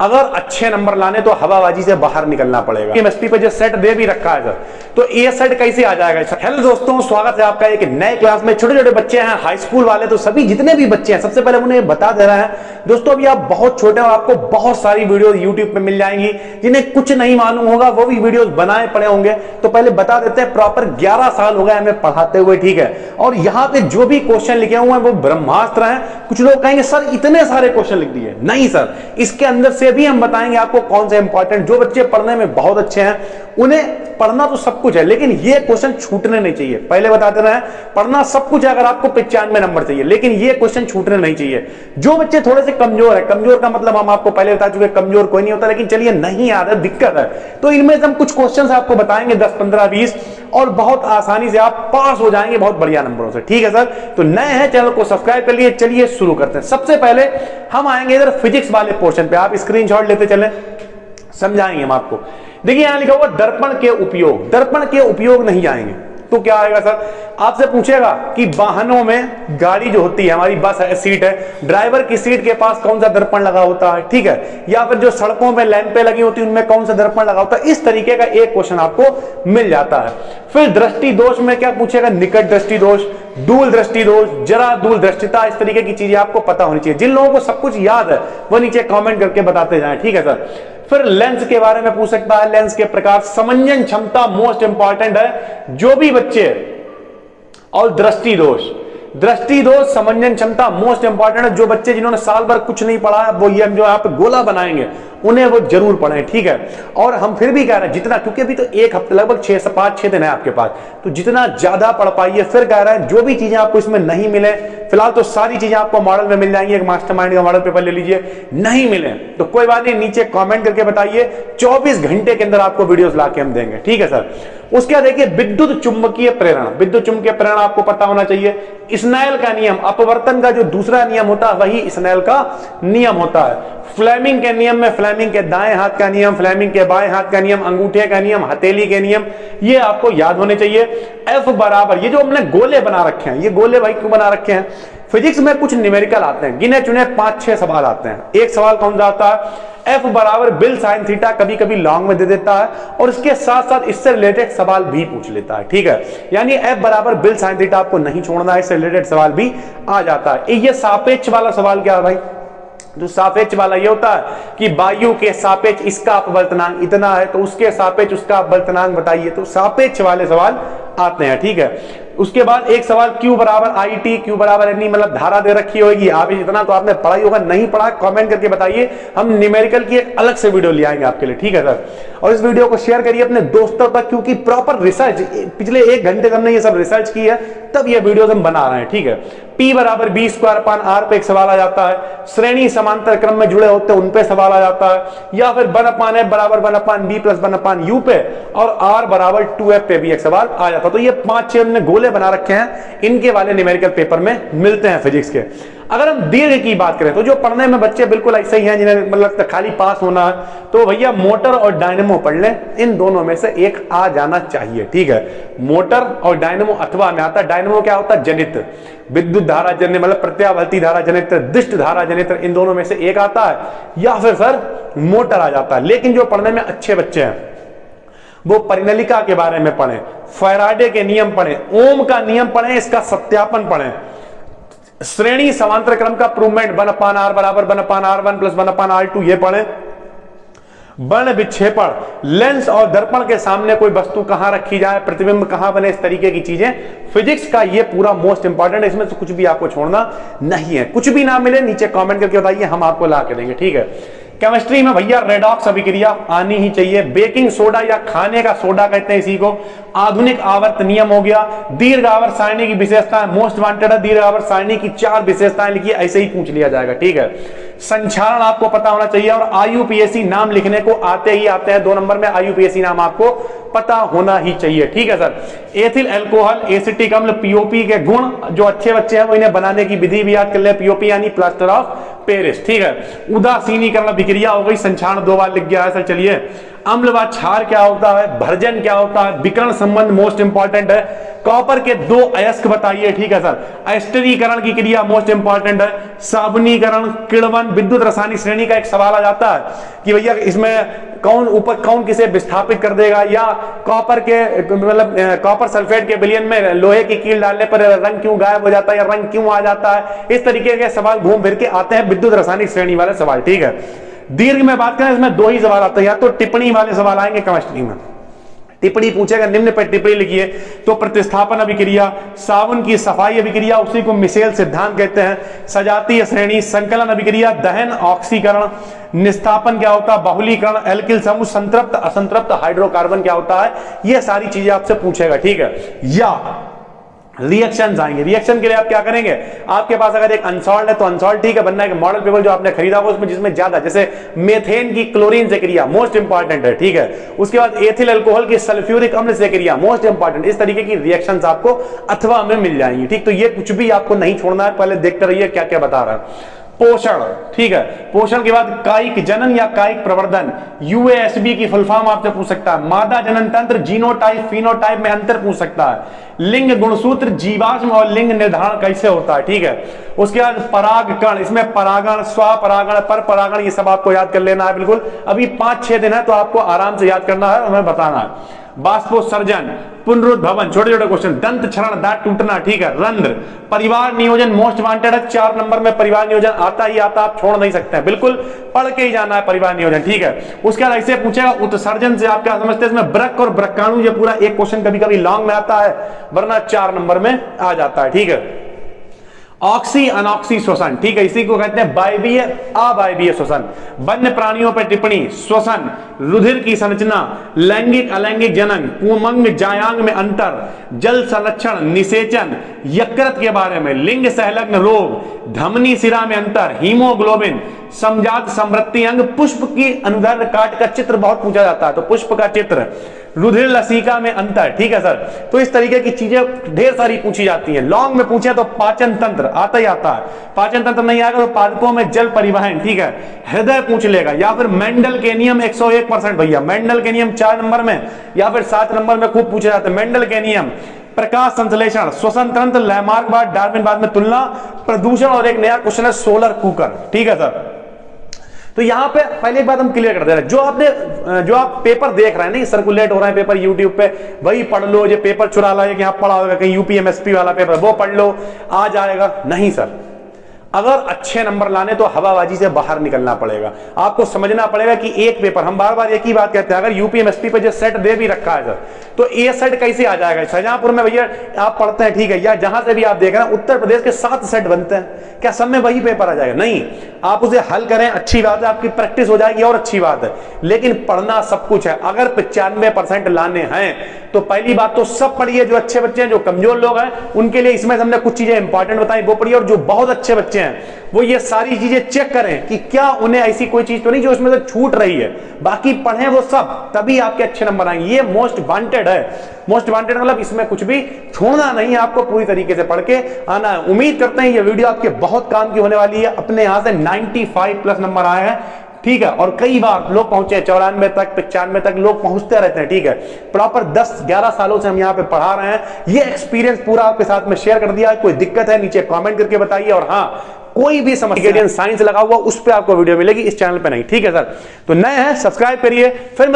अगर अच्छे नंबर लाने तो हवाबाजी से बाहर निकलना पड़ेगा। केमिस्ट्री पे जो सेट दे भी रखा है सर तो ये सेट कैसे आ जाएगा हेलो दोस्तों, स्वागत है आपका एक नए क्लास में। छोटे छोटे बच्चे हैं हाई स्कूल वाले तो सभी जितने भी बच्चे हैं, सबसे पहले उन्हें बता दे रहे हैं। दोस्तों, अभी आप बहुत छोटे हो आपको बहुत सारी वीडियो यूट्यूब पे मिल जाएँगी। जिन्हें कुछ नहीं मालूम होगा, वो भी वीडियो बनाए पड़े होंगे। तो पहले बता देते हैं प्रॉपर ग्यारह साल हो गए हमें पढ़ाते हुए, ठीक है? और यहाँ पे जो भी क्वेश्चन लिखे हुए हैं, वो ब्रह्मास्त्र हैं। कुछ लोग कहेंगे, सर, इतने सारे क्वेश्चन लिख दिए। नहीं, सर, इसके अंदर से भी हम बताएँगे आपको कौन से इंपॉर्टेंट जो बच्चे पढ़ने में बहुत अच्छे हैं, उन्हें पढ़ना तो सब कुछ है, लेकिन ये क्वेश्चन छूटने नहीं चाहिए। पहले बताते रहे पढ़ना सब कुछ है अगर आपको पिचानवे नंबर चाहिए, लेकिन ये क्वेश्चन छूटने नहीं चाहिए। जो बच्चे थोड़े से कमज़ोर है, कमज़ोर का मतलब हम आपको पहले बता चुके कमज़ोर कोई नहीं होता, लेकिन चलिए नहीं है, दिक्कत है। तो इनमें से हम कुछ क्वेश्चन आपको बताएँगे, दस, पंद्रह, बीस, और बहुत आसानी से आप पास हो जाएँगे बहुत बढ़िया नंबरों से। ठीक है सर? तो नए हैं, चैनल को सब्सक्राइब कर लिए, चलिए शुरू करते हैं। सबसे पहले हम आएँगे इधर फिजिक्स वाले पोर्शन पे। आप स्क्रीनशॉट लेते चले, समझाएँगे हम आपको। देखिए, यहाँ लिखा हुआ दर्पण के उपयोग, दर्पण के उपयोग नहीं आएँगे। तो क्या आएगा सर? आपसे पूछेगा कि वाहनों में गाड़ी जो होती है, हमारी बस है, सीट है, ड्राइवर की सीट के पास कौन सा दर्पण लगा होता है, ठीक है? या फिर जो सड़कों में लैंपें लगी होती है, उनमें कौन सा दर्पण लगा होता है? इस तरीके का एक क्वेश्चन आपको मिल जाता है। फिर दृष्टि दोष में क्या पूछेगा? निकट दृष्टि दोष, दूल दृष्टि दोष, जरा दूल दृष्टिता, इस तरीके की चीज़ें आपको पता होनी चाहिए। जिन लोगों को सब कुछ याद है, वो नीचे कमेंट करके बताते जाए, ठीक है सर? फिर लेंस के बारे में पूछ सकता है। लेंस के प्रकार समंजन क्षमता मोस्ट इंपॉर्टेंट है। जो भी बच्चे और दृष्टि दोष। दृष्टि दोष समंजन क्षमता मोस्ट इंपॉर्टेंट है। जो बच्चे जिन्होंने साल भर कुछ नहीं पढ़ा, वो ये हम जो आप गोला बनाएँगे, उन्हें वो ज़रूर पढ़ें, ठीक है? और हम फिर भी कह रहे हैं, जितना, क्योंकि अभी तो एक हफ़्ते, लगभग छह से पाँच, छह दिन है आपके पास तो जितना ज़्यादा पढ़ पाइए, फिर कह रहे हैं, जो भी चीज़ें आपको इसमें नहीं मिले, फ़िलहाल तो सारी चीज़ें आपको मॉडल में मिल जाएँगी, एक मास्टरमाइंड का मॉडल पेपर ले लीजिए, नहीं मिले तो कोई बात नहीं, नीचे कॉमेंट करके बताइए, चौबीस घंटे के अंदर आपको वीडियोस ला हम देंगे, ठीक है सर उसके बाद देखिए विद्युत चुंबकीय प्रेरण। विद्युत चुंबकीय प्रेरण आपको पता होना चाहिए। स्नैल का नियम, अपवर्तन का जो दूसरा नियम होता है, वही स्नैल का नियम होता है। फ्लेमिंग के नियम में, फ्लेमिंग के दाएँ हाथ का नियम, फ्लेमिंग के बाएँ हाथ का नियम, अंगूठे का नियम, हथेली के नियम, ये आपको याद होने चाहिए। एफ़ बराबर, ये जो हमने गोले बना रखे हैं, ये गोले भाई क्यों बना रखे हैं? फिजिक्स में कुछ न्यूमेरिकल आते हैं। गिने चुने पाँच छह सवाल आते हैं। एक सवाल कौन सा आता है? एफ़ बराबर बिल साइन थीटा कभी कभी लॉन्ग में दे देता है और इसके साथ साथ इससे रिलेटेड सवाल भी पूछ लेता है, ठीक है? यानी एफ़ बराबर बिल साइन थीटा आपको नहीं छोड़ना है, इससे रिलेटेड सवाल भी आ जाता है। ये सापेक्ष वाला सवाल क्या है भाई? जो सापेक्ष वाला ये होता है कि वायु के सापेक्ष इसका अपवर्तनांक इतना है तो उसके सापेक्ष उसका अपवर्तनांक बताइए। तो सापेक्ष वाले सवाल आते हैं, ठीक है? उसके बाद एक सवाल क्यू बराबर आई टी क्यू बराबर एनी मतलब धारा दे रखी होगी। आप इतना तो आपने पढ़ाई होगा, नहीं पढ़ा कमेंट करके बताइए। हम न्यूमेरिकल की एक अलग से वीडियो ले आएँगे आपके लिए, ठीक है सर और इस वीडियो को शेयर करिए अपने दोस्तों तक, क्योंकि प्रॉपर रिसर्च पिछले एक घंटे हमने ये सब रिसर्च की है, तब ये वीडियो हम बना रहे हैं, ठीक है? पी बराबर बी स्क्वायर पान आर पे एक सवाल आ जाता है। श्रेणी समांतर क्रम में जुड़े होते हैं, उन पे सवाल आ जाता है। या फिर वन अपान एफ़ बराबर one upon B plus one upon U पे, और आर बराबर टू एफ़ पे भी एक सवाल आ जाता है। तो ये पाँच छह हमने गोले बना रखे हैं, इनके वाले न्यूमेरिकल पेपर में मिलते हैं फिजिक्स के। अगर हम दीर्घ की बात करें तो जो पढ़ने में बच्चे बिल्कुल ऐसे ही हैं जिन्हें मतलब खाली पास होना है तो भैया मोटर और डायनेमो पढ़ लें, इन दोनों में से एक आ जाना चाहिए, ठीक है? मोटर और डायनेमो अथवा में आता डायनेमो क्या होता है? जनित। विद्युत धारा जनित मतलब प्रत्यावर्ती धारा जनित, दिष्ट धारा जनित, इन दोनों में से एक आता है, या फिर सर मोटर आ जाता है। लेकिन जो पढ़ने में अच्छे बच्चे हैं वो परिनलिका के बारे में पढ़ें, फैराडे के नियम पढ़ें, ओम का नियम पढ़ें, इसका सत्यापन पढ़ें। श्रेणी समांतर क्रम का प्रूवमेंट, वन अपान आर बराबर, one upon R one plus one upon R two, ये पढ़े। बन विक्षेपण, लेंस और दर्पण के सामने कोई वस्तु कहाँ रखी जाए, प्रतिबिंब कहाँ बने, इस तरीके की चीज़ें। फिजिक्स का ये पूरा मोस्ट इंपॉर्टेंट है, इसमें से कुछ भी आपको छोड़ना नहीं है। कुछ भी ना मिले, नीचे कमेंट करके बताइए, हम आपको ला के देंगे, ठीक है? केमिस्ट्री में भैया रेडॉक्स अभिक्रिया आनी ही चाहिए। बेकिंग सोडा या खाने का सोडा कहते हैं इसी को। आधुनिक आवर्त नियम हो गया। दीर्घ आवर्त सारणी की विशेषताएँ मोस्ट वांटेड है। दीर्घ आवर्त सारणी की चार विशेषताएँ लिखिए, ऐसे ही पूछ लिया जाएगा। ठीक है? संचारण आपको पता होना चाहिए और आयुपीएससी नाम लिखने को आते ही आते हैं। दो नंबर में आयुपीएससी नाम आपको पता होना ही चाहिए। ठीक है, सर? एथिल एल्कोहल एसिटिक अम्ल पीओपी के गुण जो अच्छे बच्चे हैं, वो इन्हें बनाने की विधि भी याद कर ले। पीओपी यानी प्लास्टर ऑफ़ पेरिस, ठीक है? उदासीनीकरण अभिक्रिया हो गई संक्षारण दो बार लिख गया है, सर, चलिए। अम्ल व क्षार क्या होता है? भर्जन क्या होता है? विकरण संबंध मोस्ट इंपॉर्टेंट है। कॉपर के दो अयस्क बताइए, ठीक है सर? एस्टरीकरण की क्रिया मोस्ट इंपॉर्टेंट है। साबुनीकरण किड़वन विद्युत रासायनिक श्रेणी का एक सवाल आ जाता है कि भैया, इसमें कौन ऊपर कौन किसे विस्थापित कर देगा? या कॉपर के मतलब कॉपर सल्फेट के बिलियन में लोहे की कील डालने पर रंग क्यों गायब हो जाता है या रंग क्यों आ जाता है? इस तरीके के सवाल घूम फिर के आते हैं विद्युत रासायनिक श्रेणी वाले सवाल, ठीक है? दीर्घ में बात करें, इसमें दो ही सवाल आते हैं। या तो टिप्पणी वाले सवाल आएँगे केमिस्ट्री में। टिप्पणी पूछेगा, निम्न पर टिप्पणी लिखिए। तो प्रतिस्थापन अभिक्रिया साबुन की सफ़ाई अभिक्रिया, उसी को मिसेल सिद्धांत कहते हैं। सजातीय श्रेणी, संकलन अभिक्रिया, दहन, ऑक्सीकरण। निस्थापन क्या होता है? बहुलीकरण, एल्किल समूह, संतृप्त, असंतृप्त, हाइड्रोकार्बन क्या होता है? ये सारी चीज़ें आपसे पूछेगा, ठीक है? या रिएक्शन आएँगे। रिएक्शन के लिए आप क्या करेंगे? आपके पास अगर एक अनसॉल्ट है तो अनसॉल्ट ठीक है, बनना है मॉडल पेपर जो आपने खरीदा होगा उसमें जिसमें ज़्यादा, जैसे मेथेन की क्लोरीन से क्रिया मोस्ट इंपॉर्टेंट है, ठीक है? उसके बाद एथिल अल्कोहल की सल्फ्यूरिक अम्ल से क्रिया मोस्ट इंपॉर्टेंट इस तरीके की रिएक्शन आपको अथवा में मिल जाएँगी, ठीक? तो ये कुछ भी आपको नहीं छोड़ना है, पहले देखते रहिए क्या क्या बता रहा है। पोषण, ठीक है? पोषण के बाद कायिक जनन या कायिक प्रवर्धन। यूएसबी की फुल आपसे पूछ सकता है। मादा जनन तंत्र जीनोटाइप फिनोटाइप में अंतर पूछ सकता है। लिंग गुणसूत्र, जीवाश्म और लिंग निर्धारण कैसे होता है, ठीक है? उसके बाद परागकण, इसमें परागण, स्वपरागण पर परागण ये सब आपको याद कर लेना है, बिल्कुल। अभी पाँच छह दिन है तो आपको आराम से याद करना है हमें बताना है। बाष्पोत्सर्जन पुनरुद्भवन छोटे छोटे क्वेश्चन दंत क्षरण, दांत टूटना, ठीक है, रंध्र। परिवार नियोजन मोस्ट वांटेड है, चार नंबर में परिवार नियोजन, आता ही आता, आप छोड़ नहीं सकते हैं बिल्कुल, पढ़ के ही जाना है परिवार नियोजन, ठीक है। उसके बाद ऐसे पूछेगा, उत्सर्जन से आप क्या समझते हैं, इसमें ब्रक और ब्रकाणु, ये पूरा एक क्वेश्चन कभी कभी लॉन्ग में आता है, वरना चार नंबर में आ जाता है, ठीक है। ऑक्सी अनऑक्सी श्वसन ठीक है, इसी को कहते हैं बाइबीय अबाइबीय श्वसन। वन्य प्राणियों पर टिप्पणी, श्वसन, रुधिर की संरचना, लैंगिक, अलैंगिक जनन कुमंग जायांग में अंतर, जल संरक्षण, निषेचन, यकृत के बारे में, लिंग सहलग्न रोग, धमनी सिरा में अंतर, हीमोग्लोबिन समजात समृद्धि अंग पुष्प की अनुदर काट का चित्र बहुत पूछा जाता है। तो पुष्प का चित्र, रुधिर लसिका में अंतर, ठीक है सर? तो इस तरीके की चीज़ें ढेर सारी पूछी जाती हैं। लॉन्ग में पूछे तो पाचन तंत्र आता ही आता है। पाचन तंत्र नहीं आएगा तो पादपों में जल परिवहन, ठीक है? हृदय पूछ लेगा, या फिर मेंडल के नियम 101 परसेंट भैया। मेंडल के नियम चार नंबर में, या फिर सात नंबर में खूब पूछे जाते हैं। मेंडल के नियम प्रकाश संश्लेषण श्वसन तंत्र बाद, डार्विन बाद में तुलना, प्रदूषण और एक नया क्वेश्चन है सोलर कुकर, ठीक है सर? तो यहाँ पे पहले एक बात हम क्लियर कर दे रहे हैं। जो आपने, जो आप पेपर देख रहे हैं, नहीं सर्कुलेट हो रहा है पेपर यूट्यूब पे, वही पढ़ लो, ये पेपर चुरा लो कि पढ़ा होगा कहीं यूपीएमएसपी वाला पेपर वो पढ़ लो आ जाएगा नहीं सर अगर अच्छे नंबर लाने तो हवाबाजी से बाहर निकलना पड़ेगा। आपको समझना पड़ेगा कि एक पेपर हम बार बार एक ही बात कहते हैं, अगर यूपीएमएसपी पे जो सेट दे भी रखा है सर तो ए सेट कैसे आ जाएगा? शाहजहांपुर में भैया, आप पढ़ते हैं, ठीक है, या जहाँ से भी आप देख रहे हैं, उत्तर प्रदेश के सात सेट बनते हैं। क्या सब में वही पेपर आ जाएगा? नहीं। आप उसे हल करें, अच्छी बात है, आपकी प्रैक्टिस हो जाएगी और अच्छी बात है। लेकिन पढ़ना सब कुछ है। अगर पचानवे परसेंट लाने हैं तो पहली बात तो सब पढ़िए, जो अच्छे बच्चे हैं, जो कमज़ोर लोग हैं, उनके लिए इसमें हमने कुछ चीज़ें इंपॉर्टेंट बताई, वो पढ़िए, और जो बहुत अच्छे बच्चे हैं। वो ये सारी चीज़ें चेक करें कि क्या उन्हें ऐसी कोई चीज़ तो नहीं जो उसमें से छूट रही है। बाकी पढ़े वो सब, तभी आपके अच्छे नंबर आएँगे। ये मोस्ट वांटेड है। मोस्ट वांटेड मतलब इसमें कुछ भी छोड़ना नहीं है आपको पूरी तरीके से पढ़ के। आना है उम्मीद करते हैं ये वीडियो आपके बहुत काम की होने वाली है। अपने यहाँ से 95 प्लस नंबर आए हैं। ठीक है? और कई बार लोग पहुँचे चौरानवे तक, पचानवे तक, लोग पहुँचते रहते हैं, ठीक है? प्रॉपर 10-11 सालों से हम यहाँ पे पढ़ा रहे हैं। ये एक्सपीरियंस पूरा आपके साथ में शेयर कर दिया कोई दिक्कत है, नीचे कमेंट करके बताइए। और हाँ कोई भी समस्या साइंस लगा हुआ, उस पर आपको वीडियो मिलेगी, इस चैनल पर नहीं, ठीक है सर? तो नए हैं सब्सक्राइब करिए, फिर